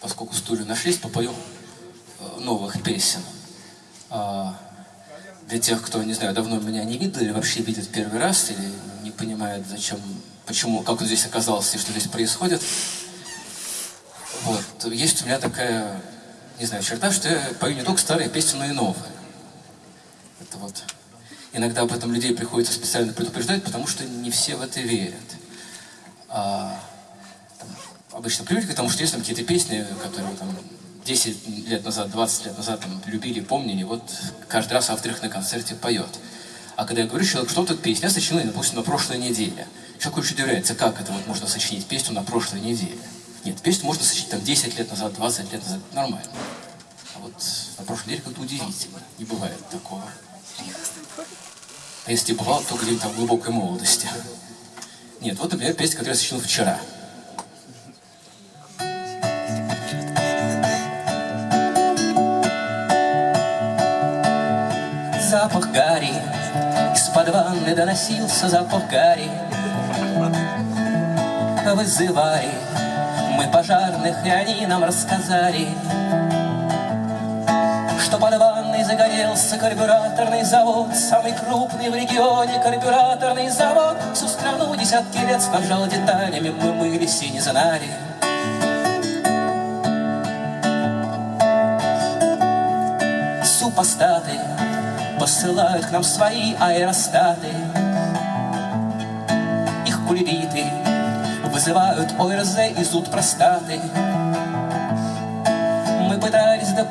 Поскольку стулья нашлись, попою э, новых песен. А, для тех, кто, не знаю, давно меня не видел или вообще видит первый раз, или не понимает, зачем, почему, как он здесь оказался и что здесь происходит. Вот. Есть у меня такая, не знаю, черта, что я пою не только старые песни, но и новые. Это вот. Иногда об этом людей приходится специально предупреждать, потому что не все в это верят. А, там, обычно привыкли к тому, что есть там какие-то песни, которые там 10 лет назад, 20 лет назад там, любили, помнили, вот каждый раз автор их на концерте поет. А когда я говорю человек, что тут песня, я сочинила, допустим, на прошлой неделе. Человек очень удивляется, как это вот можно сочинить песню на прошлой неделе. Нет, песню можно сочинить там 10 лет назад, 20 лет назад, нормально. А вот на прошлой неделе как-то удивительно, не бывает такого. А если бывало, то где-нибудь там в глубокой молодости. Нет, вот, например, песня, которую я сочинил вчера. Запах гари, из-под ванны доносился запах гари. Вызывали мы пожарных, и они нам рассказали, что под ванной загорелся карбюраторный завод, самый крупный в регионе карбюраторный завод. Всю страну десятки лет снабжал деталями, мы мылись и не знали. Супостаты посылают к нам свои аэростаты. Их кульбиты вызывают ОРЗ и зуд простаты.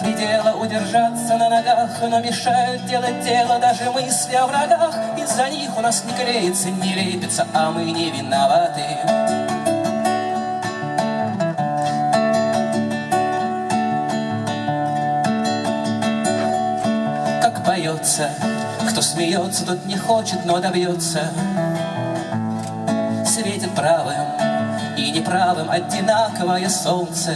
До предела удержаться на ногах, но мешают делать дело даже мысли о врагах. Из-за них у нас не клеится, не лепится, а мы не виноваты. Как поется, кто смеется, тот не хочет, но добьется. Светит правым и неправым одинаковое солнце.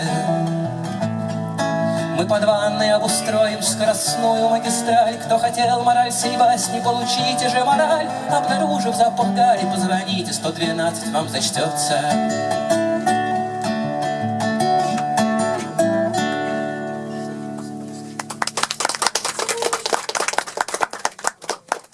Мы под ванной обустроим скоростную магистраль. Кто хотел мораль сей басни, получите же мораль. Обнаружив запах позвоните, 112 вам зачтется.